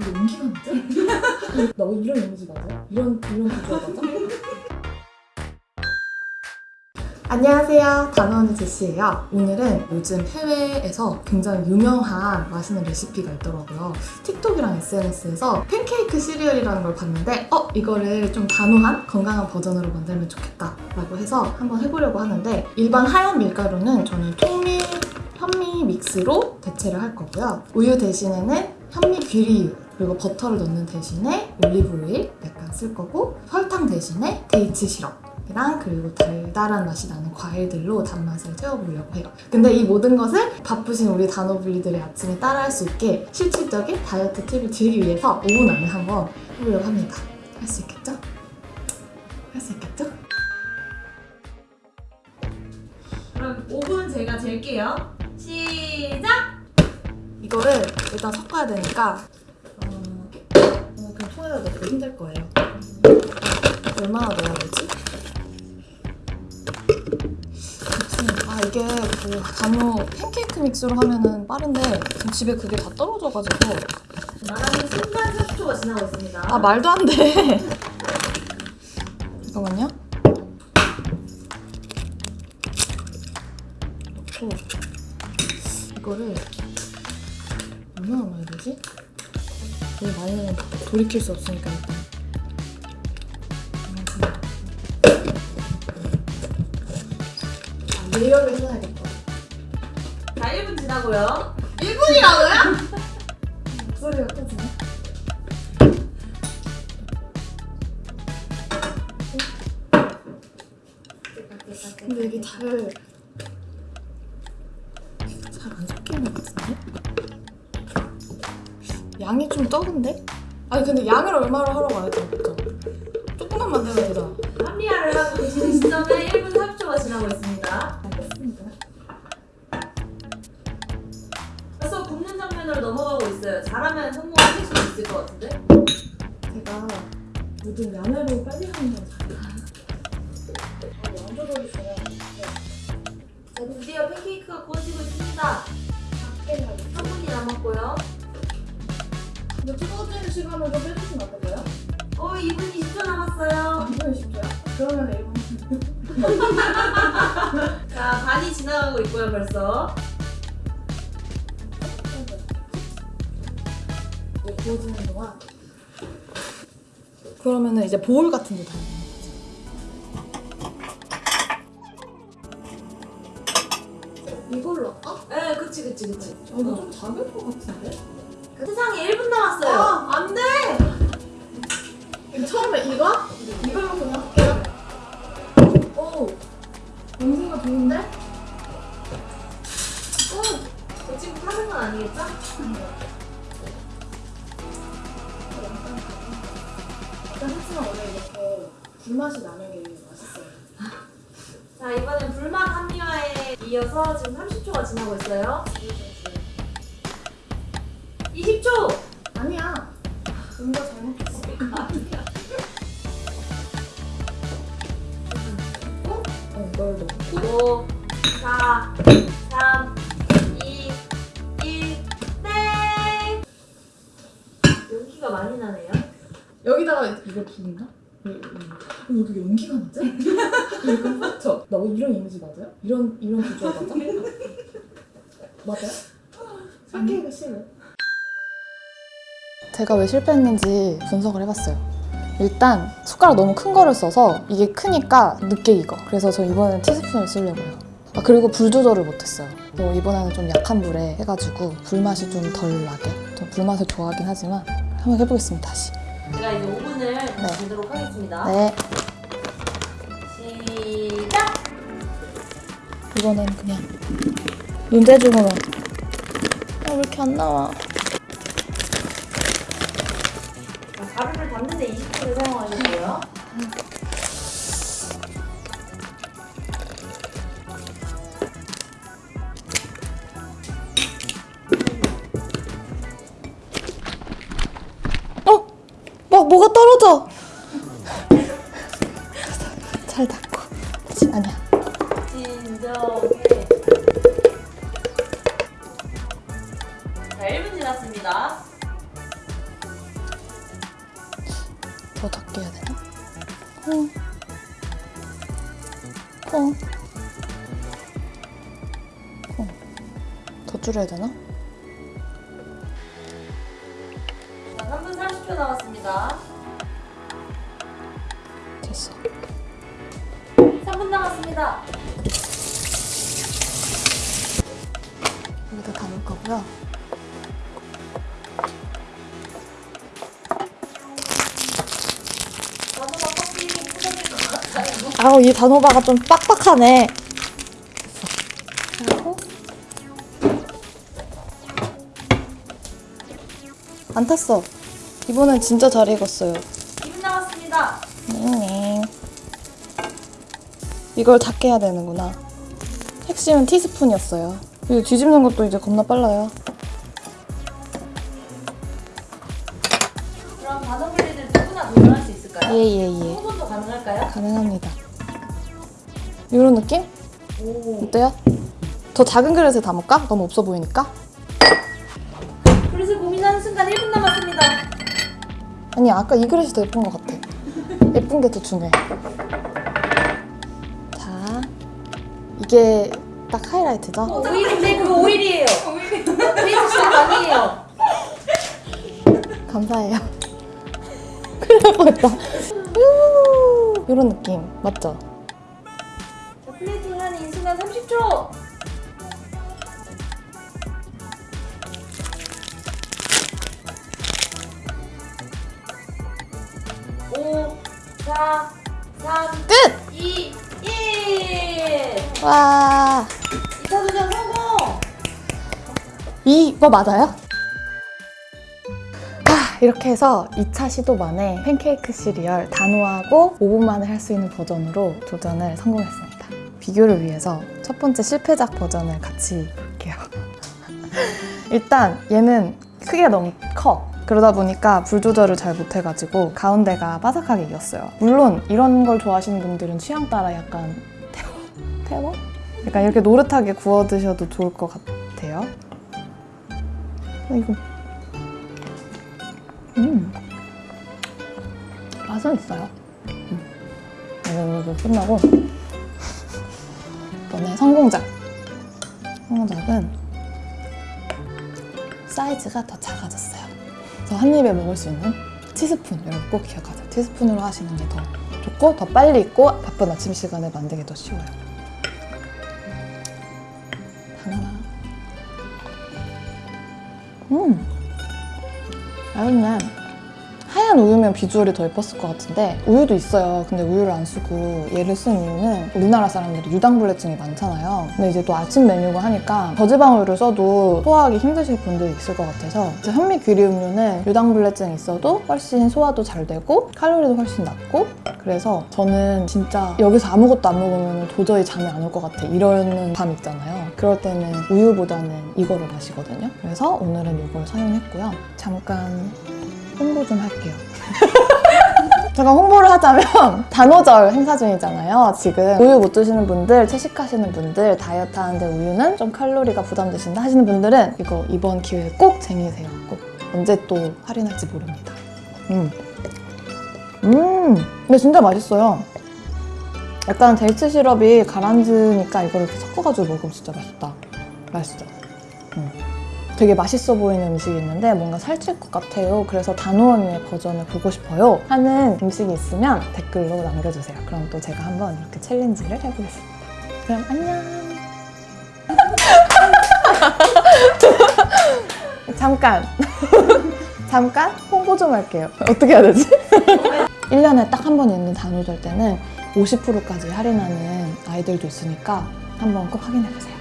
이거 연기가 맞아? 나 이런 이미지 맞아요? 이런 이런 비주얼 맞아? 안녕하세요. 단원의 제시예요. 오늘은 요즘 해외에서 굉장히 유명한 맛있는 레시피가 있더라고요. 틱톡이랑 SNS에서 팬케이크 시리얼이라는 걸 봤는데 어? 이거를 좀 단호한 건강한 버전으로 만들면 좋겠다 라고 해서 한번 해보려고 하는데 일반 하얀 밀가루는 저는 통밀 현미 믹스로 대체를 할 거고요. 우유 대신에는 현미 귀리유 그리고 버터를 넣는 대신에 올리브 오일 약간 쓸 거고 설탕 대신에 dates 시럽이랑 그리고 달달한 맛이 나는 과일들로 단맛을 채워보려고 해요. 근데 이 모든 것을 바쁘신 우리 단호블리들의 아침에 따라할 수 있게 실질적인 다이어트 팁을 드리기 위해서 5분 안에 한번 해보려고 합니다. 할 수 있겠죠? 할 수 있겠죠? 그럼 5분 제가 잴게요. 시작! 이거를 일단 섞어야 되니까 어, 통에다 넣고 힘들 거예요. 얼마나 넣어야 되지? 아 이게 그 단호 팬케이크 믹스로 하면은 빠른데 지금 집에 그게 다 떨어져가지고 말하는 순간 30초가 지나고 있습니다. 아 말도 안 돼. 잠깐만요. 넣고 이거를 얼마나 넣어야 되지? 너무 많이 넣으면 돌이킬 수 없으니까 일단. 아, 예열을 해놔야겠다. 자, 1분 지나고요. 1분이라고요? 목소리가 커지네. 근데 이게 잘... 잘 양이 좀 적은데? 아니 근데 양을 얼마로 안 했잖아 그쵸? 조금만 만들면 되잖아 합리화를 하고 계시는 시점에 1분 30초가 지나고 있습니다. 알겠습니다 벌써 굽는 장면으로 넘어가고 있어요. 잘하면 성공하실 수 있을 것 같은데? 제가 모든 양을 빨리 하는 건 잘해요 아, 양 조절이 좋아요 자, 드디어 팬케이크가 구워지고 있습니다. 3분이 남았고요. 근데 시간을 좀 빼주시면 안 될까요? 어, 2분 20초 남았어요. 이번에 쉽죠요? 그러면 1분 자, 반이 지나가고 있고요, 벌써. 이제 구워지는 동안 그러면은 이제 보울 같은 데 담는 거지 이걸로 할까? 네, 그치, 그치, 그치. 아, 이거 좀 작을 것 같은데? 세상에 1분 남았어요. 아, 안 돼! 처음에 이거? 이걸로 그냥 할게요 오! 냄새가 좋은데? 어, 저 지금 타는 건 아니겠죠? 일단 하지만 원래 이렇게 불맛이 나는 게 맛있어요 자, 이번엔 불맛 합리화에 이어서 지금 30초가 지나고 있어요. 20초! 아니야 뭔가 잘못했어 어, 이걸 넣고 5, 4, 3, 2, 1, 땡! 연기가 많이 나네요. 여기다가 이걸 부는다? 왜, 왜, 왜 여기 연기가 나지? 이거 맞죠? 나 이런 이미지 맞아요? 이런 이런 비주얼 맞아? 맞아요? 팬케이크 싫어 제가 왜 실패했는지 분석을 해봤어요. 일단 숟가락 너무 큰 거를 써서 이게 크니까 늦게 익어. 그래서 저 이번엔 티스푼을 쓰려고요. 아 그리고 불 조절을 못했어요. 또 이번에는 좀 약한 불에 해가지고 불맛이 좀 덜 나게. 좀 불맛을 좋아하긴 하지만 한번 해보겠습니다 다시. 제가 이제 5분을 주도록 하겠습니다. 네. 시작! 이거는 그냥 눈대중으로 아, 왜 이렇게 안 나와 가루를 담는데 20분을 사용하셨고요. 어? 막 뭐가 떨어져 잘 다시 아니야 진정 더 해야 되나? 콩. 콩. 콩. 더 줄여야 되나? 자, 3분 30초 남았습니다. 됐어. 3분 남았습니다. 여기다 담을 거고요. 아우 이 단호바가 좀 빡빡하네. 안 탔어. 이번엔 진짜 잘 익었어요. 2분 남았습니다. 네. 이걸 닿게 해야 되는구나. 핵심은 티스푼이었어요. 이거 뒤집는 것도 이제 겁나 빨라요. 그럼 단어블리들 누구나 도전할 수 있을까요? 예예예. 후보도 가능할까요? 가능합니다. 이런 느낌? 오. 어때요? 더 작은 그릇에 담을까? 너무 없어 보이니까? 그릇을 고민하는 순간 1분 남았습니다. 아니 아까 이 그릇이 더 예쁜 것 같아. 예쁜 게 더 중요해. 자, 이게 딱 하이라이트죠? 오일인데 그거 오일이에요. 페이스 씨 아니에요. 감사해요. 큰일 날 뻔했다. 이런 느낌 맞죠? 이 순간 30초. 오, 4, 3, 끝! 2, 1. 와, 2차 도전 성공! 이거 맞아요? 아, 이렇게 해서 2차 시도 만에 팬케이크 시리얼 단호하고 5분 만에 할 수 있는 버전으로 도전을 성공했습니다. 비교를 위해서 첫 번째 실패작 버전을 같이 볼게요. 일단 얘는 크기가 너무 커. 그러다 보니까 불 조절을 잘 못해가지고 가운데가 바삭하게 익었어요. 물론 이런 걸 좋아하시는 분들은 취향 따라 약간 태워? 태워? 약간 이렇게 노릇하게 구워 드셔도 좋을 것 같아요. 어, 이거 음 맛은 있어요. 음. 이거 끝나고 이번에 성공작. 성공작은 사이즈가 더 작아졌어요. 그래서 한 입에 먹을 수 있는 티스푼 여러분 꼭 기억하세요. 티스푼으로 하시는 게 더 좋고 더 빨리 익고 바쁜 아침 시간에 만들기 더 쉬워요. 하나. 음. 맛있네. 하얀 우유면 비주얼이 더 예뻤을 것 같은데 우유도 있어요. 근데 우유를 안 쓰고 얘를 쓴 이유는 우리나라 사람들이 유당불내증이 많잖아요. 근데 이제 또 아침 메뉴고 하니까 저지방 우유를 써도 소화하기 힘드실 분들이 있을 것 같아서 이제 현미 귀리 음료는 유당불내증이 있어도 훨씬 소화도 잘 되고 칼로리도 훨씬 낮고 그래서 저는 진짜 여기서 아무것도 안 먹으면 도저히 잠이 안 올 것 같아 이러는 밤 있잖아요. 그럴 때는 우유보다는 이거를 마시거든요. 그래서 오늘은 이걸 사용했고요. 잠깐 홍보 좀 할게요. 제가 홍보를 하자면 단오절 행사 중이잖아요. 지금 우유 못 드시는 분들, 채식하시는 분들, 다이어트 하는데 우유는 좀 칼로리가 부담되신다 하시는 분들은 이거 이번 기회에 꼭 쟁이세요. 꼭 언제 또 할인할지 모릅니다. 음, 음, 근데 진짜 맛있어요. 약간 데이트 시럽이 가라앉으니까 이렇게 섞어가지고 먹으면 진짜 맛있다. 맛있죠? 음. 되게 맛있어 보이는 음식이 있는데 뭔가 살찔 것 같아요. 그래서 단호 언니의 버전을 보고 싶어요. 하는 음식이 있으면 댓글로 남겨주세요. 그럼 또 제가 한번 이렇게 챌린지를 해보겠습니다. 그럼 안녕. 잠깐. 잠깐 홍보 좀 할게요. 어떻게 해야 되지? 1년에 딱 한 번 있는 단오절 때는 50%까지 할인하는 아이들도 있으니까 한번 꼭 확인해보세요.